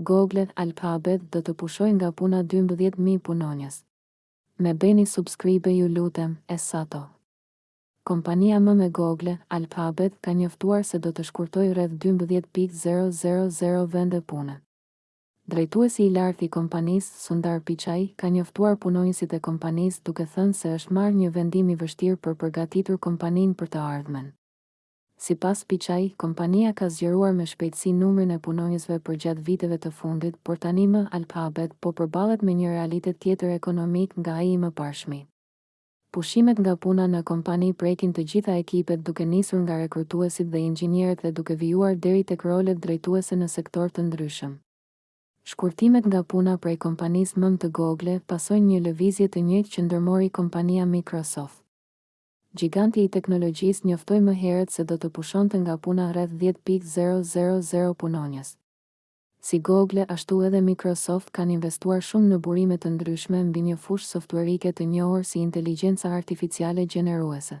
Google Alphabet do të pushojnë nga puna dymbëdhjetë mijë punonjës. Më bëni subscribe ju lutem, e satoh. Kompania mëmë e Google, Alphabet ka njoftuar se do të shkurtojë rreth dymbëdhjetë pikë zero zero zero vende pune. Drejtuesi i lartë i kompanisë, Sundar Pichai, ka njoftuar punonjësit e kompanisë duke thënë se është marrë një vendim i vështirë për të përgatitur kompaninë për të ardhmen. Sipas Pichai, kompania ka zgjeruar me shpejtësi numrin e punonjësve përgjatë viteve të fundit, por tanimë Alphabet po përballet me një realitet tjetër ekonomik nga ai i mëparshmi. Pushimet nga puna në kompani prekin të gjitha ekipet duke nisur nga rekrutuesit dhe inxhinierët dhe duke vijuar deri tek rolet drejtuese në sektorë të ndryshëm. Shkurtimet nga puna prej kompanisë mëmë të Google pasojnë një lëvizje të njëjtë që ndërmori kompania Microsoft. Gjiganti i teknologjisë njoftoi më herët se do të pushonte nga puna rreth dhjetë pikë zero zero zero punonjës. Si Google, ashtu edhe Microsoft kanë investuar shumë në burime të ndryshme mbi një fushë softuerike të njohur si inteligjenca artificiale gjeneruese.